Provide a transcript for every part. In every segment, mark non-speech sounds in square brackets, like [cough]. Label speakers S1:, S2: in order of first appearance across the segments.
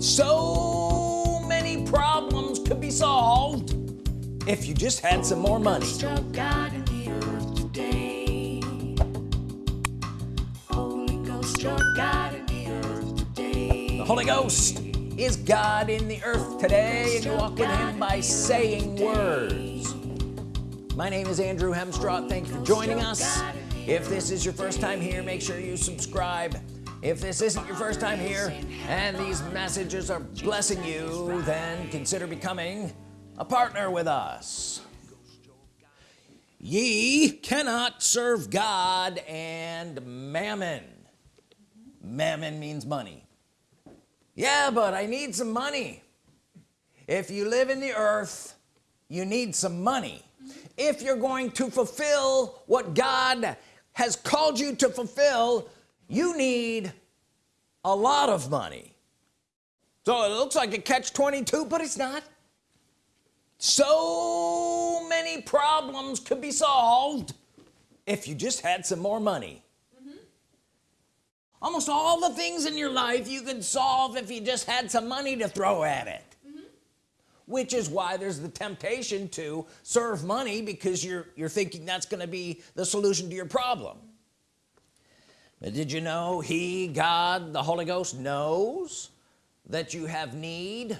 S1: so many problems could be solved if you just had some more money.
S2: God the. Holy Ghost, God in the earth today.
S1: the Holy Ghost is God in the earth today and you walk with him by saying words. My name is Andrew Hemstraw thank you for joining us. If this is your first time here make sure you subscribe if this isn't your first time here and these messages are blessing you then consider becoming a partner with us. Ye cannot serve God and mammon. Mammon means money. Yeah but I need some money. If you live in the earth you need some money. If you're going to fulfill what God has called you to fulfill you need a lot of money. So it looks like a catch-22 but it's not. So many problems could be solved if you just had some more money. Mm-hmm. Almost all the things in your life you could solve if you just had some money to throw at it. Mm-hmm. Which is why there's the temptation to serve money because you're you're thinking that's going to be the solution to your problem did you know he God the Holy Ghost knows that you have need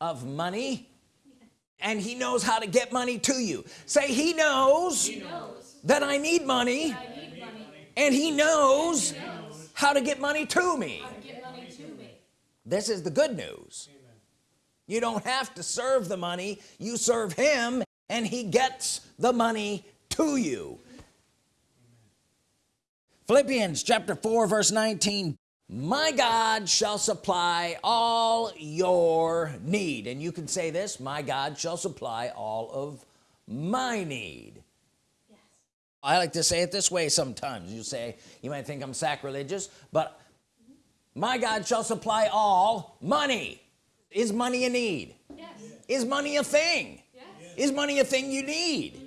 S1: of money? And he knows how to get money to you. Say he knows,
S3: He knows
S1: that I need money
S3: I need money.
S1: and he knows
S3: He knows
S1: how to get money to me.
S3: how to get money to me.
S1: this is the good news. You don't have to serve the money. You serve him and he gets the money to you Philippians chapter 4 verse 19 my God shall supply all your need. And you can say this my God shall supply all of my need.
S3: Yes.
S1: I like to say it this way sometimes. You say you might think I'm sacrilegious but my God shall supply all money. Is money a need?
S3: Yes.
S1: is money a thing?
S3: Yes.
S1: is money a thing you need?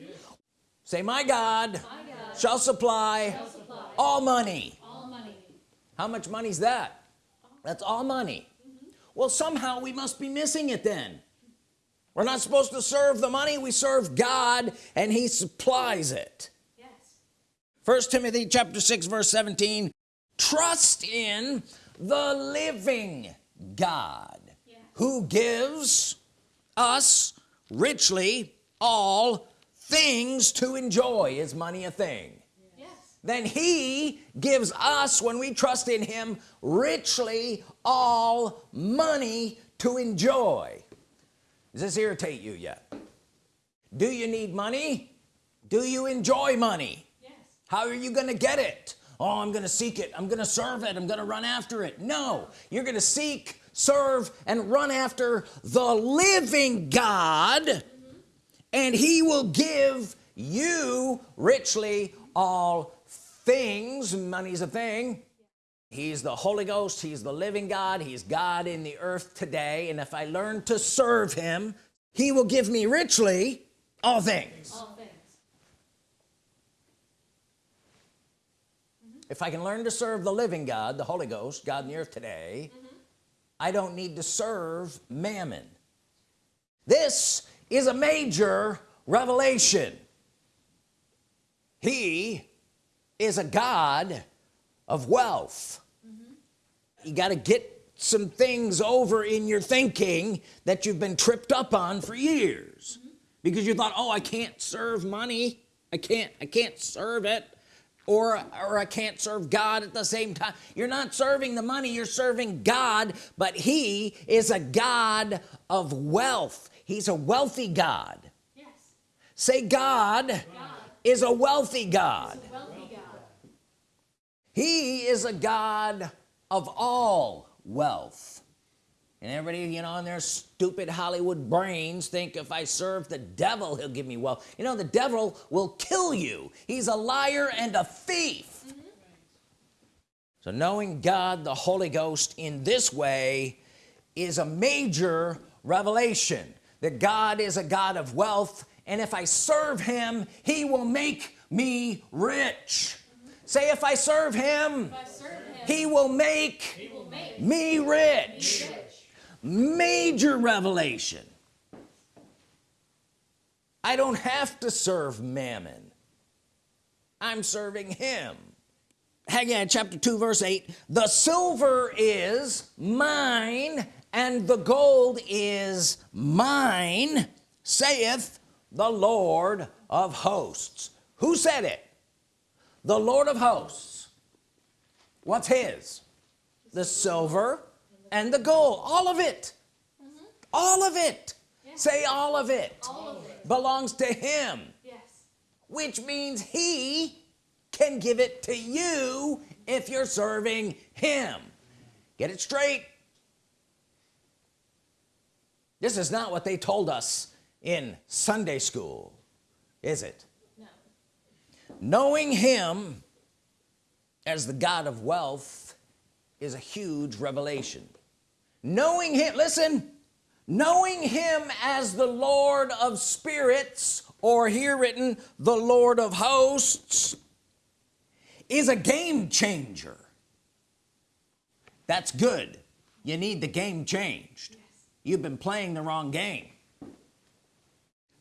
S1: Say my God
S3: My God
S1: shall supply
S3: shall supply
S1: all money
S3: all money.
S1: how much money's that that's all money mm-hmm. well somehow we must be missing it then we're not supposed to serve the money we serve God and he supplies it
S3: Yes.
S1: first Timothy chapter 6 verse 17 trust in the living God
S3: Yeah.
S1: who gives us richly all things to enjoy is money a thing. Then he gives us when we trust in him richly all money to enjoy. Does this irritate you yet? Do you need money? Do you enjoy money?
S3: Yes.
S1: how are you gonna get it? Oh I'm gonna seek it. I'm gonna serve it. I'm gonna run after it. No you're gonna seek serve and run after the living God mm-hmm. and he will give you richly all things money's a thing. He's the Holy Ghost he's the living God he's God in the earth today and if I learn to serve him he will give me richly all things.
S3: All things. Mm-hmm.
S1: if I can learn to serve the living God the Holy Ghost God in the earth today mm-hmm. I don't need to serve mammon. This is a major revelation. He is a God of wealth. You got to get some things over in your thinking that you've been tripped up on for years. Because you thought oh I can't serve money. I can't I can't serve it. Or or I can't serve God at the same time you're not serving the money you're serving God but he is a God of wealth. He's a wealthy God.
S3: Yes.
S1: say God,
S3: God
S1: is a wealthy God
S3: is a wealthy God.
S1: He is a God of all wealth. And everybody you know in their stupid Hollywood brains think if I serve the devil he'll give me wealth. You know the devil will kill you. He's a liar and a thief. So knowing God the Holy Ghost in this way is a major revelation that God is a God of wealth and if I serve him he will make me rich say if I serve him
S3: I serve him,
S1: he will make
S3: he will make
S1: me rich
S3: me rich.
S1: major revelation. I don't have to serve mammon. I'm serving him. Haggai chapter 2 verse 8 the silver is mine and the gold is mine saith the Lord of hosts. Who said it the Lord of hosts. What's his? The silver and the gold. All of it. Mm-hmm. All of it. Say all of it.
S3: All of it.
S1: belongs to him.
S3: Yes.
S1: which means he can give it to you if you're serving him. Get it straight. This is not what they told us in Sunday school is it. Knowing him as the God of wealth is a huge revelation. Knowing him listen knowing him as the Lord of spirits or here written the Lord of hosts is a game changer. That's good. You need the game changed. You've been playing the wrong game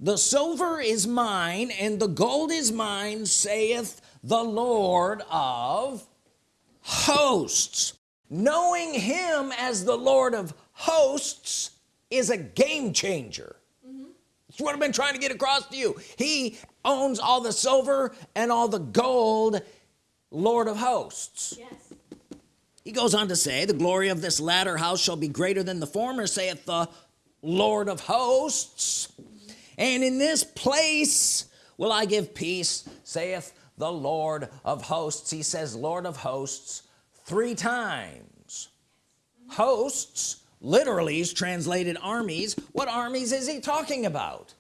S1: the silver is mine and the gold is mine saith the Lord of hosts. Knowing him as the Lord of hosts is a game changer. That's what I've been trying to get across to you. He owns all the silver and all the gold Lord of hosts.
S3: Yes.
S1: he goes on to say the glory of this latter house shall be greater than the former saith the Lord of hosts and in this place will I give peace saith the Lord of hosts. He says Lord of hosts three times. Hosts literally is translated armies. What armies is he talking about?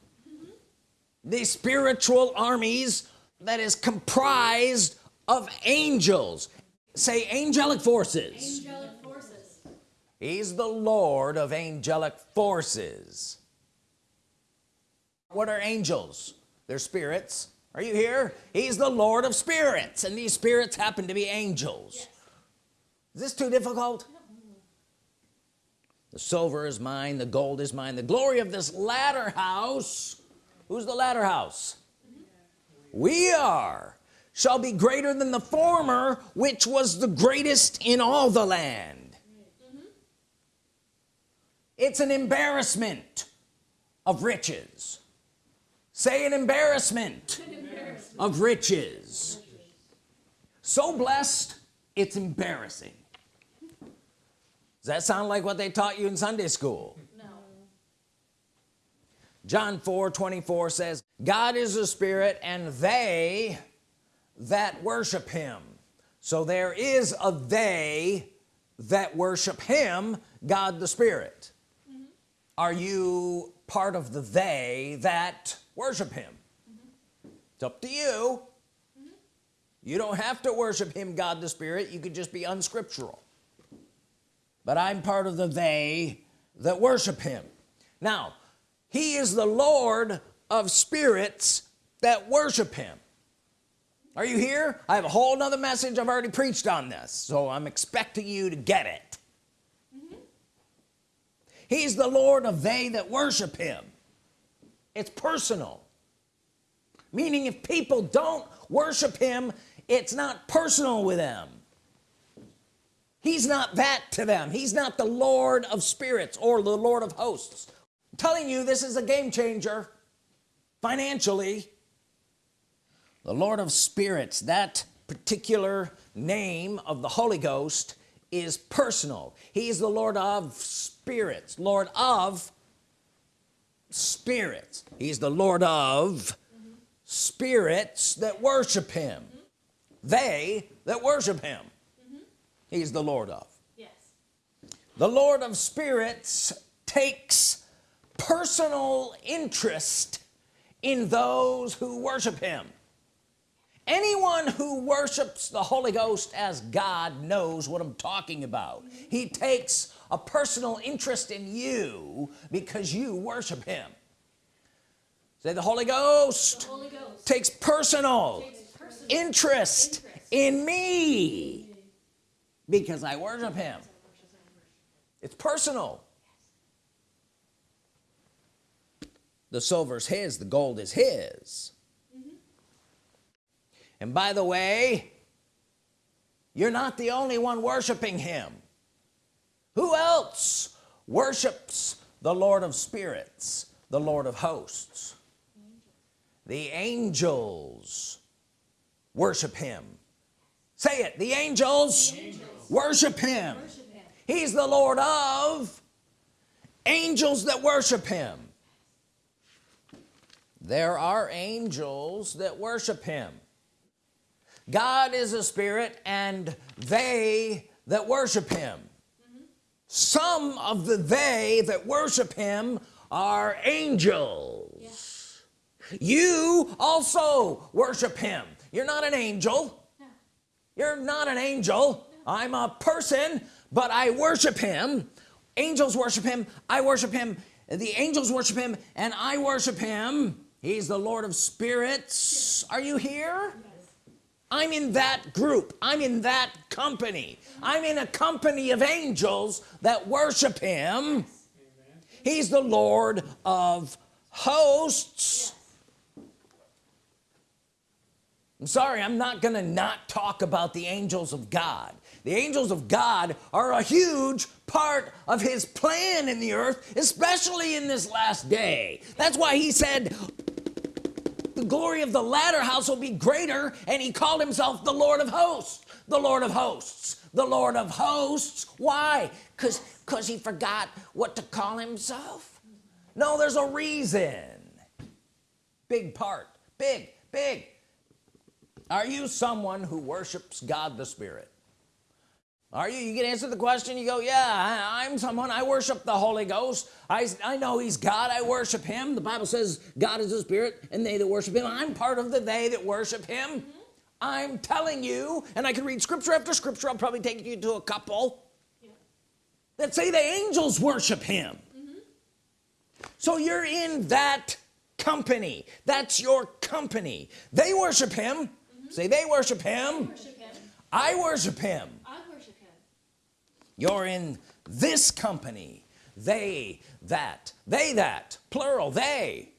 S1: The spiritual armies that is comprised of angels. Say angelic forces.
S3: Angelic forces.
S1: he's the Lord of angelic forces what are angels? They're spirits. Are you here? He's the Lord of spirits and these spirits happen to be angels.
S3: Yes.
S1: is this too difficult? The silver is mine the gold is mine the glory of this latter house. Who's the latter house? Mm-hmm. We are shall be greater than the former which was the greatest in all the land. Mm-hmm. It's an embarrassment of riches say an embarrassment of riches. So blessed it's embarrassing. Does that sound like what they taught you in Sunday school?
S3: No.
S1: John 4 24 says God is a spirit and they that worship him. So there is a they that worship him God the Spirit. Mm-hmm. Are you part of the they that worship him. It's up to you. You don't have to worship him God the Spirit. You could just be unscriptural. But I'm part of the they that worship him. Now he is the Lord of spirits that worship him. Are you here? I have a whole nother message. I've already preached on this so I'm expecting you to get it. He's the Lord of they that worship him it's personal. Meaning if people don't worship him it's not personal with them. He's not that to them. He's not the Lord of spirits or the Lord of hosts. I'm telling you this is a game changer financially. The Lord of spirits that particular name of the Holy Ghost is personal. He's the Lord of spirits Lord of spirits he's the Lord of spirits that worship him. They that worship him. He's the Lord of.
S3: Yes.
S1: the Lord of spirits takes personal interest in those who worship him anyone who worships the Holy Ghost as God knows what I'm talking about. He takes a personal interest in you because you worship him. Say the Holy Ghost,
S3: the Holy Ghost
S1: takes, personal
S3: takes personal,
S1: interest,
S3: interest
S1: in me because I worship him. It's personal. The silver's his the gold is his and by the way you're not the only one worshiping him. Who else worships the Lord of spirits the Lord of hosts? The angels worship him. Say it the angels, worship him.
S3: Worship him.
S1: he's the Lord of angels that worship him. There are angels that worship him God is a spirit and they that worship him. Some of the they that worship him are angels. You also worship him. You're not an angel. You're not an angel. I'm a person but I worship him. Angels worship him. I worship him. The angels worship him and I worship him. He's the Lord of spirits. Are you here I'm in that group. I'm in that company. I'm in a company of angels that worship him. He's the Lord of hosts. I'm sorry I'm not gonna not talk about the angels of God. The angels of God are a huge part of his plan in the earth especially in this last day. That's why he said the glory of the latter house will be greater and he called himself the Lord of hosts. The Lord of hosts. The Lord of hosts. Why? Because because he forgot what to call himself? No there's a reason. Big part. Big big. Are you someone who worships God the Spirit are you you can answer the question you go yeah I, I'm someone I worship the Holy Ghost. I, I know he's God I worship him. The Bible says God is a spirit and they that worship him. I'm part of the they that worship him. I'm telling you and I can read scripture after scripture. I'll probably take you to a couple that say the angels worship him. So you're in that company. That's your company. They worship him. Say they worship him. I worship him.
S3: I worship him.
S1: You're in this company. They that they that plural they.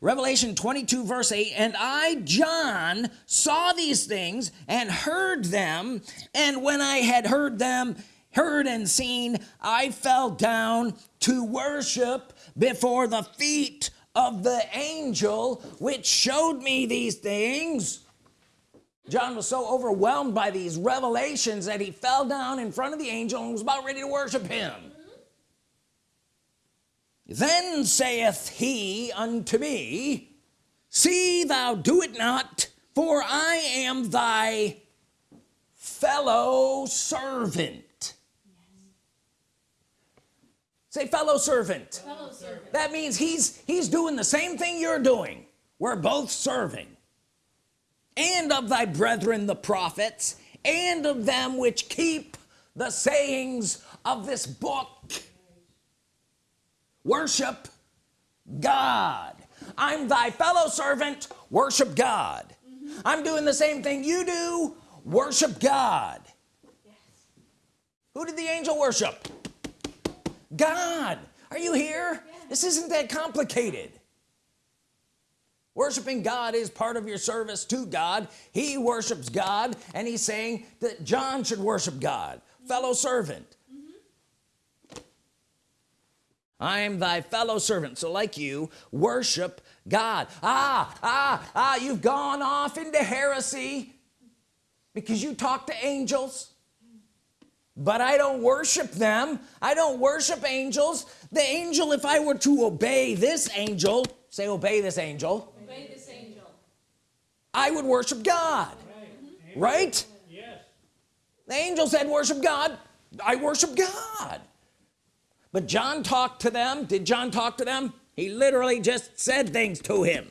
S1: Revelation 22 verse 8 and I John saw these things and heard them and when I had heard them heard and seen I fell down to worship before the feet of the angel which showed me these things John was so overwhelmed by these revelations that he fell down in front of the angel and was about ready to worship him. Then saith he unto me see thou do it not for I am thy fellow servant. Say fellow servant.
S3: Fellow servant.
S1: that means he's he's doing the same thing you're doing. We're both serving and of thy brethren the prophets and of them which keep the sayings of this book. Worship God. I'm thy fellow servant. Worship God. I'm doing the same thing you do. Worship God. Who did the angel worship? God. Are you here? This isn't that complicated worshiping God is part of your service to God. He worships God and he's saying that John should worship God fellow servant. I am thy fellow servant so like you worship God. Ah ah ah you've gone off into heresy because you talk to angels. But I don't worship them. I don't worship angels. The angel if I were to obey this angel say Obey this angel. I would worship God right?
S4: Yes.
S1: the angel said worship God. I worship God. But John talked to them. Did John talk to them? He literally just said things to him.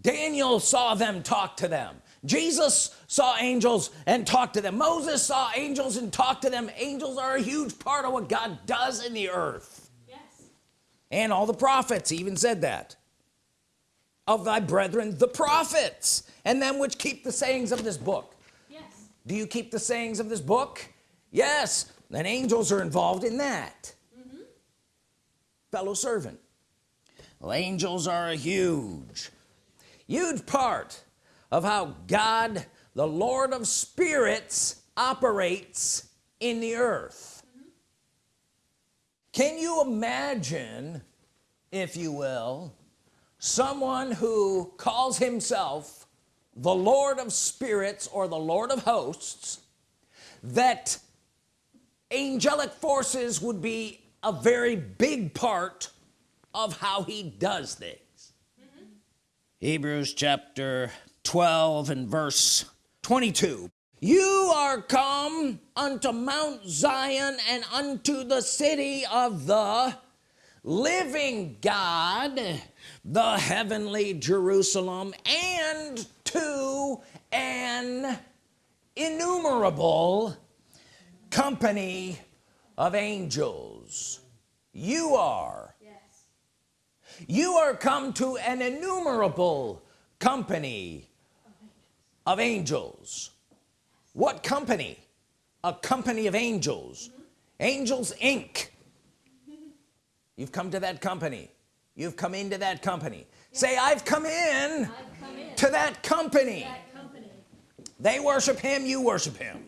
S1: Daniel saw them talk to them. Jesus saw angels and talked to them. Moses saw angels and talked to them. Angels are a huge part of what God does in the earth.
S3: Yes.
S1: and all the prophets even said that of thy brethren the prophets and them which keep the sayings of this book.
S3: Yes.
S1: do you keep the sayings of this book? Yes. Then angels are involved in that. Mm-hmm. Fellow servant well, angels are a huge huge part of how God the Lord of spirits operates in the earth. Mm-hmm. Can you imagine if you will someone who calls himself the Lord of spirits or the Lord of hosts that angelic forces would be a very big part of how he does things. Mm-hmm. Hebrews chapter 12 and verse 22 you are come unto Mount Zion and unto the city of the living God the heavenly Jerusalem and to an innumerable company of angels. You are.
S3: Yes.
S1: you are come to an innumerable company of angels. What company? A company of angels. Mm-hmm. Angels inc. You've come to that company you've come into that company. Say I've come in
S3: I've come in
S1: to that company.
S3: That company.
S1: they worship him you worship him.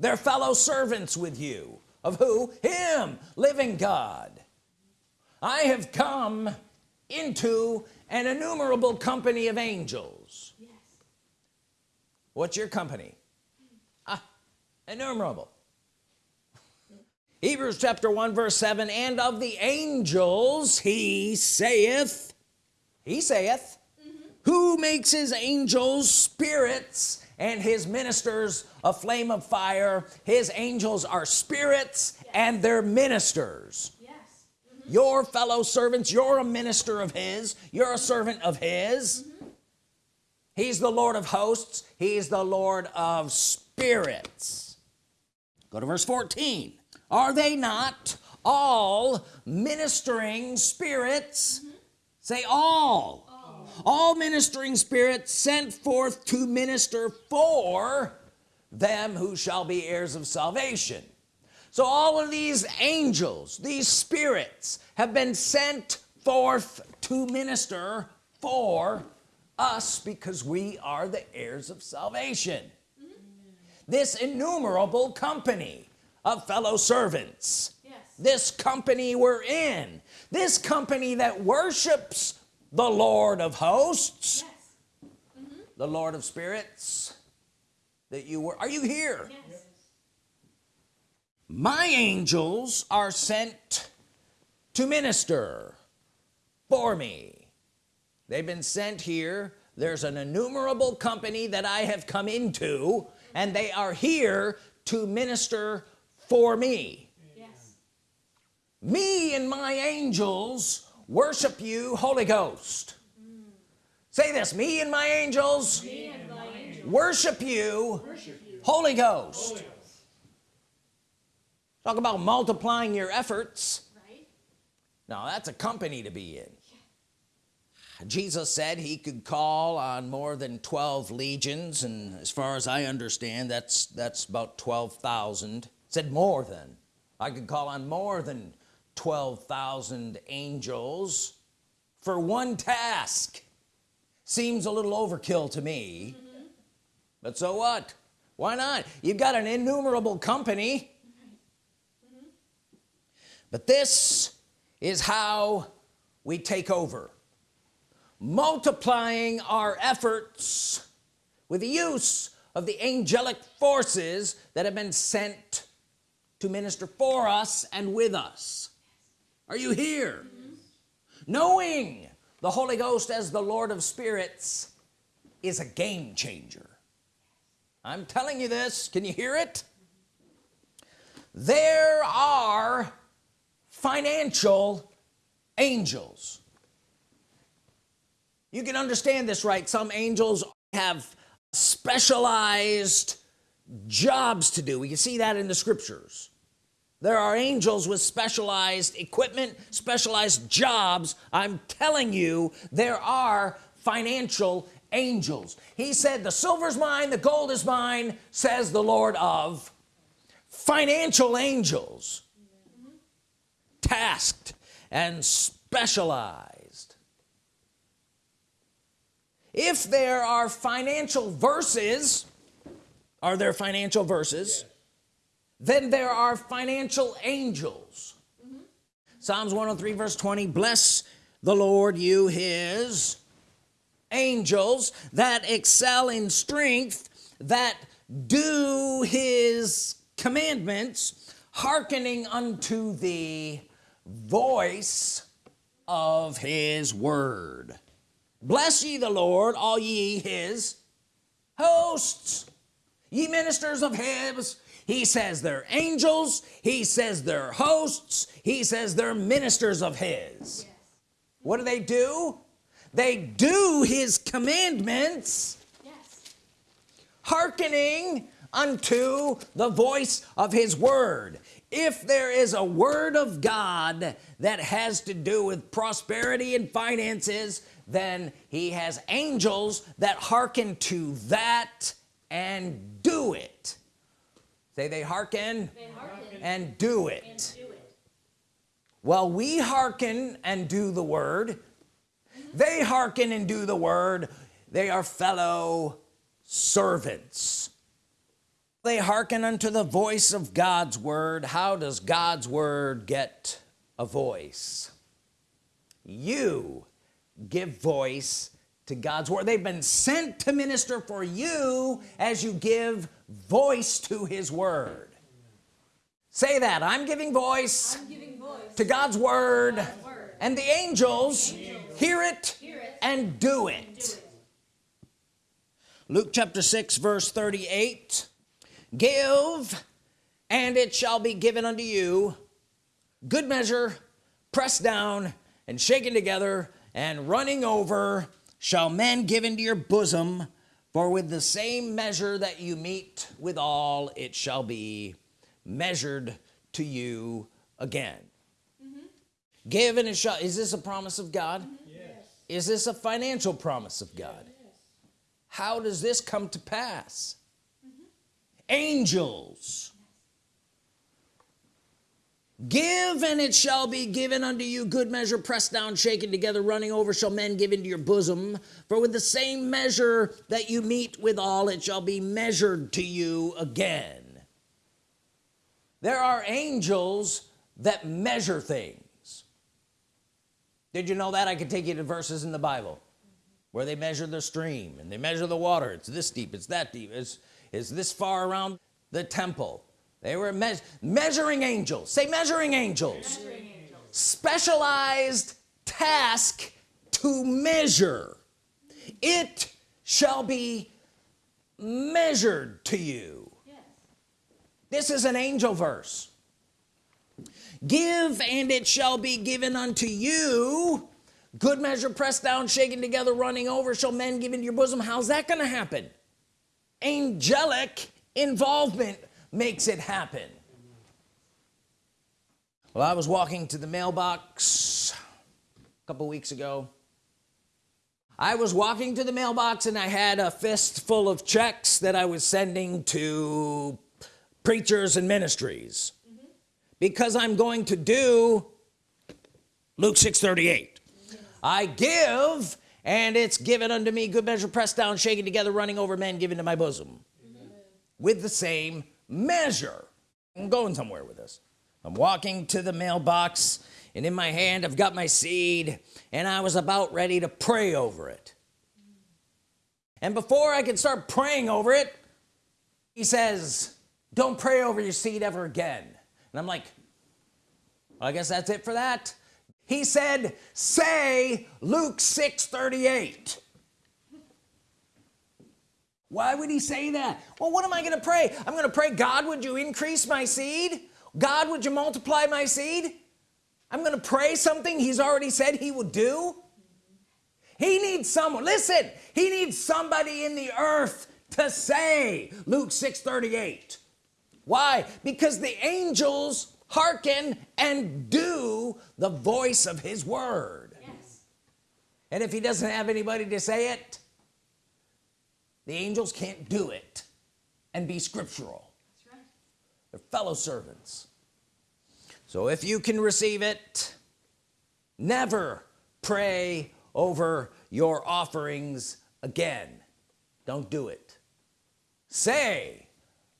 S1: They're fellow servants with you. Of who? Him living God. I have come into an innumerable company of angels.
S3: Yes.
S1: what's your company? Ah innumerable Hebrews chapter 1 verse 7 and of the angels he saith he saith mm-hmm. who makes his angels spirits and his ministers a flame of fire? His angels are spirits and they're ministers.
S3: Yes. Mm-hmm.
S1: your fellow servants you're a minister of his. You're a mm-hmm. servant of his. He's the Lord of hosts. He's the Lord of spirits. Go to verse 14 are they not all ministering spirits? Say all. all. Ministering spirits sent forth to minister for them who shall be heirs of salvation. So all of these angels these spirits have been sent forth to minister for us because we are the heirs of salvation. Mm-hmm. This innumerable company of fellow servants.
S3: Yes.
S1: this company we're in. This company that worships the Lord of hosts.
S3: Yes. Mm-hmm.
S1: the Lord of spirits that you were are you here?
S3: Yes.
S1: my angels are sent to minister for me. They've been sent here. There's an innumerable company that I have come into and they are here to minister for me.
S3: Yes.
S1: me and my angels worship you Holy Ghost. Mm-hmm. Say this me and my angels
S3: Me and my angel
S1: worship you
S3: worship you.
S1: Holy Ghost. Talk about multiplying your efforts.
S3: Right?
S1: now that's a company to be in. Jesus said he could call on more than 12 legions and as far as I understand that's that's about 12,000 said more than I could call on more than 12,000 angels for one task. Seems a little overkill to me. Mm-hmm. But so what? Why not? You've got an innumerable company. Mm-hmm. But this is how we take over. Multiplying our efforts with the use of the angelic forces that have been sent to minister for us and with us. Are you here? Knowing the Holy Ghost as the Lord of spirits is a game changer. I'm telling you this. Can you hear it? There are financial angels. You can understand this right? Some angels have specialized jobs to do. We can see that in the scriptures there are angels with specialized equipment specialized jobs. I'm telling you there are financial angels. He said the silver's mine the gold is mine says the Lord of financial angels. Tasked and specialized. If there are financial verses are there financial verses then there are financial angels. Psalms 103 verse 20 bless the Lord you his angels that excel in strength that do his commandments hearkening unto the voice of his word. Bless ye the Lord all ye his hosts ye ministers of his he says they're angels. He says they're hosts. He says they're ministers of his. What do they do? They do his commandments
S3: Yes.
S1: hearkening unto the voice of his word. If there is a word of God that has to do with prosperity and finances then he has angels that hearken to that and do it say they hearken
S3: They hearken
S1: and do
S3: and
S1: it
S3: do it.
S1: well we hearken and do the word. Mm-hmm. They hearken and do the word. They are fellow servants. They hearken unto the voice of God's word. How does God's word get a voice? You give voice to God's word they've been sent to minister for you as you give voice to his word say that I'm giving voice
S3: I'm giving voice
S1: to God's word
S3: God's word.
S1: and the angels hear it
S3: Hear it.
S1: and do
S3: Do
S1: it
S3: it.
S1: Luke chapter 6 verse 38 give and it shall be given unto you good measure pressed down and shaken together and running over shall men give into your bosom for with the same measure that you meet withal it shall be measured to you again. Mm-hmm. Give and it shall is this a promise of God? Mm-hmm. Yes. is this a financial promise of God? Yes. how does this come to pass? Mm-hmm. Angels give and it shall be given unto you. Good measure pressed down shaken together running over shall men give into your bosom. For with the same measure that you meet withal it shall be measured to you again. There are angels that measure things. Did you know that? I could take you to verses in the Bible where they measure the stream and they measure the water. It's this deep it's that deep it's, it's this far around the temple they were me measuring angels. Say measuring angels. Specialized task to measure. It shall be measured to you.
S3: Yes.
S1: this is an angel verse. Give and it shall be given unto you. Good measure pressed down shaken together running over shall men give into your bosom. How's that gonna happen? Angelic involvement makes it happen. Well I was walking to the mailbox a couple weeks ago. I was walking to the mailbox and I had a fist full of checks that I was sending to preachers and ministries. Because I'm going to do Luke 638 I give and it's given unto me good measure pressed down shaken together running over men given to my bosom. With the same measure. I'm going somewhere with this. I'm walking to the mailbox and in my hand I've got my seed and I was about ready to pray over it. And before I could start praying over it he says don't pray over your seed ever again. And I'm like well, I guess that's it for that. He said say Luke 6 38 why would he say that? Well what am I gonna pray? I'm gonna pray God would you increase my seed? God would you multiply my seed? I'm gonna pray something he's already said he would do. He needs someone listen he needs somebody in the earth to say Luke 6 38 why? Because the angels hearken and do the voice of his word.
S3: Yes.
S1: and if he doesn't have anybody to say it the angels can't do it and be scriptural.
S3: That's right.
S1: they're fellow servants. So if you can receive it never pray over your offerings again. Don't do it. Say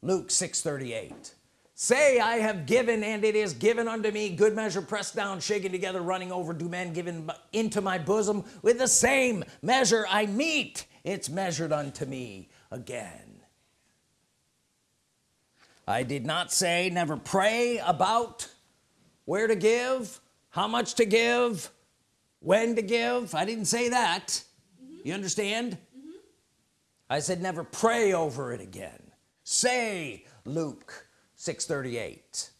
S1: Luke 638 say I have given and it is given unto me good measure pressed down shaken together running over do men given into my bosom. With the same measure I meet it's measured unto me again. I did not say never pray about where to give how much to give when to give. I didn't say that. Mm -hmm. you understand? Mm -hmm. I said never pray over it again. Say Luke 638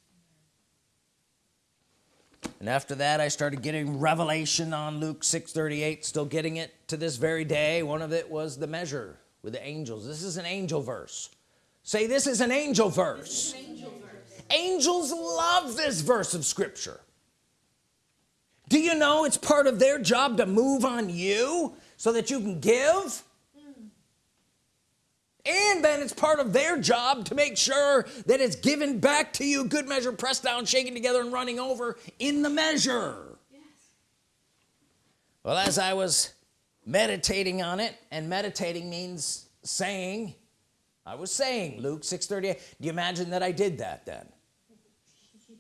S1: and after that I started getting revelation on Luke 638 still getting it to this very day. One of it was the measure with the angels. This is an angel verse. Say this is an angel verse, an angel verse. angels love this verse of Scripture. Do you know it's part of their job to move on you so that you can give and then it's part of their job to make sure that it's given back to you. Good measure pressed down shaken together and running over in the measure. Yes. well as I was meditating on it and meditating means saying I was saying Luke 638 do you imagine that I did that then? [laughs]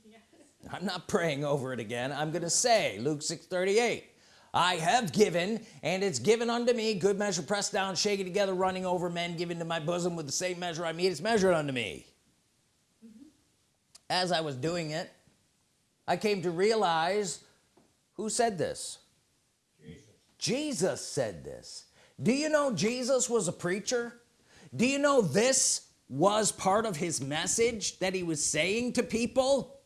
S1: Yes. I'm not praying over it again. I'm gonna say Luke 6 38 I have given and it's given unto me. Good measure pressed down shaken together running over men given to my bosom with the same measure I meet it's measured unto me. Mm -hmm. as I was doing it I came to realize who said this. Jesus. Jesus said this. Do you know Jesus was a preacher? Do you know this was part of his message that he was saying to people?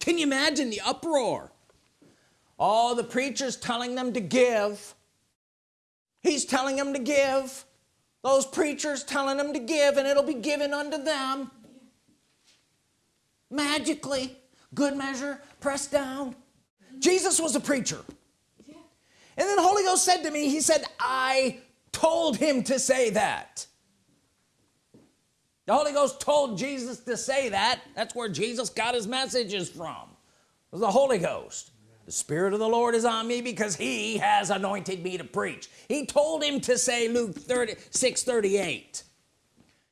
S1: Can you imagine the uproar all the preachers telling them to give. He's telling them to give. Those preachers telling them to give and it'll be given unto them. Magically good measure pressed down. Jesus was a preacher. And then the Holy Ghost said to me he said I told him to say that. The Holy Ghost told Jesus to say that. That's where Jesus got his messages from. Was the Holy Ghost the Spirit of the Lord is on me because he has anointed me to preach. He told him to say Luke 36 38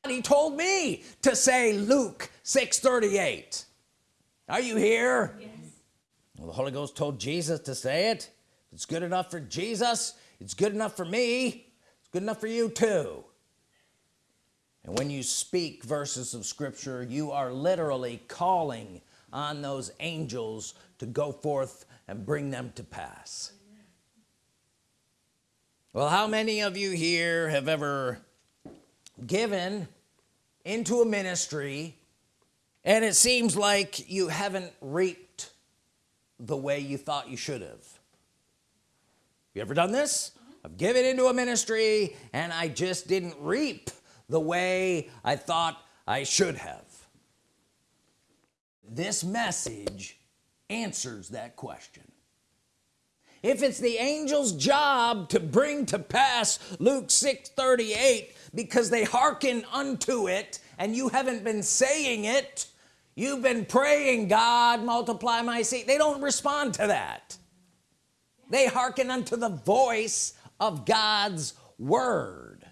S1: he told me to say Luke 6 38 are you here? Yes. well, the Holy Ghost told Jesus to say it. It's good enough for Jesus it's good enough for me. It's good enough for you too. And when you speak verses of Scripture you are literally calling on those angels to go forth and bring them to pass. Well how many of you here have ever given into a ministry and it seems like you haven't reaped the way you thought you should have? You ever done this? I've given into a ministry and I just didn't reap the way I thought I should have. This message answers that question. If it's the angel's job to bring to pass Luke 6 38 because they hearken unto it and you haven't been saying it you've been praying God multiply my seed. They don't respond to that. They hearken unto the voice of God's Word.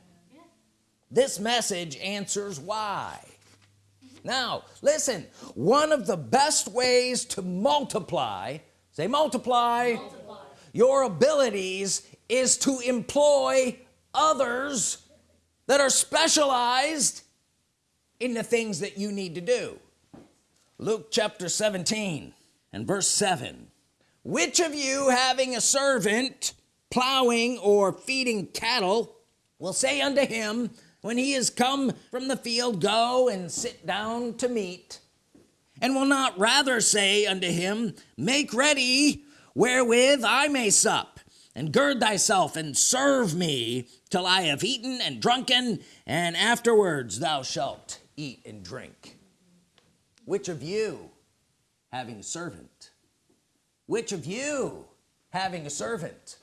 S1: This message answers why now listen one of the best ways to multiply say multiply, multiply. your abilities is to employ others that are specialized in the things that you need to do Luke chapter 17 and verse 7 which of you having a servant plowing or feeding cattle will say unto him when he is come from the field go and sit down to meat and will not rather say unto him make ready wherewith I may sup and gird thyself and serve me till I have eaten and drunken and afterwards thou shalt eat and drink. Which of you having a servant which of you having a servant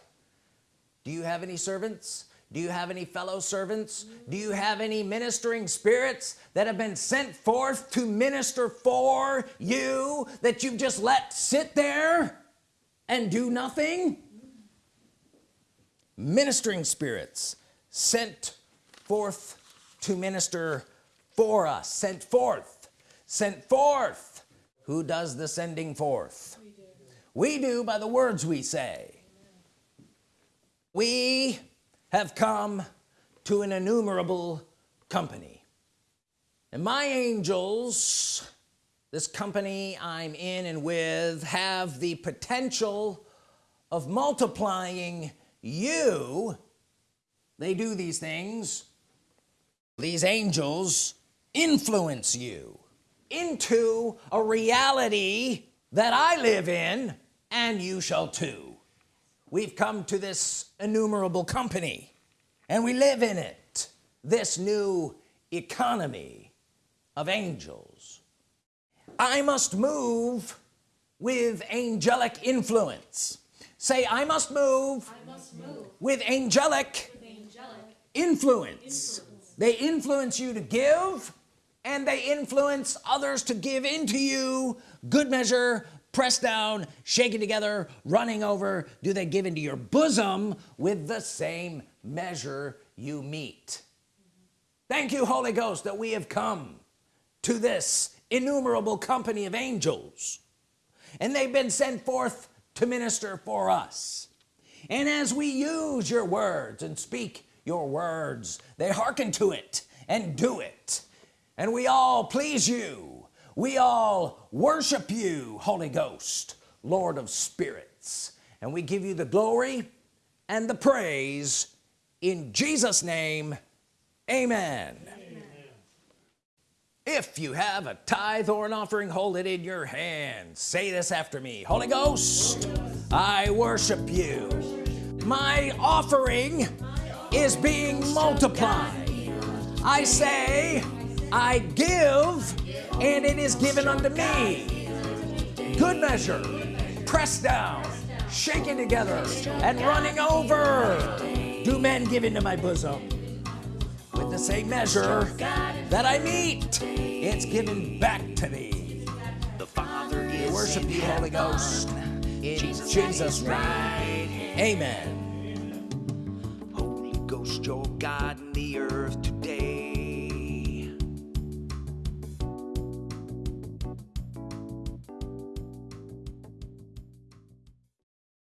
S1: do you have any servants do you have any fellow servants? Do you have any ministering spirits that have been sent forth to minister for you that you've just let sit there and do nothing? Ministering spirits sent forth to minister for us sent forth sent forth. Who does the sending forth? We do, we do by the words we say. We have come to an innumerable company. And my angels this company I'm in and with have the potential of multiplying you. They do these things. These angels influence you into a reality that I live in and you shall too we've come to this innumerable company and we live in it this new economy of angels I must move with angelic influence say I must move,
S3: I must move
S1: with angelic
S3: with angelic
S1: influence.
S3: influence.
S1: they influence you to give and they influence others to give into you good measure pressed down shaken together running over. Do they give into your bosom with the same measure you meet? Thank you Holy Ghost that we have come to this innumerable company of angels and they've been sent forth to minister for us. And as we use your words and speak your words they hearken to it and do it. And we all please you we all worship you Holy Ghost Lord of spirits. And we give you the glory and the praise in Jesus name. Amen, if you have a tithe or an offering hold it in your hand. Say this after me. Holy Ghost I worship you. My offering is being multiplied. I say I give and it is given unto me. Good measure pressed down shaken together and running over. Do men give into my bosom? With the same measure that I meet it's given back to me.
S4: The Father
S1: we
S4: is
S1: worship you Holy. Ghost. In
S4: Jesus
S1: Jesus, name amen.
S4: Holy Ghost, your God in the earth.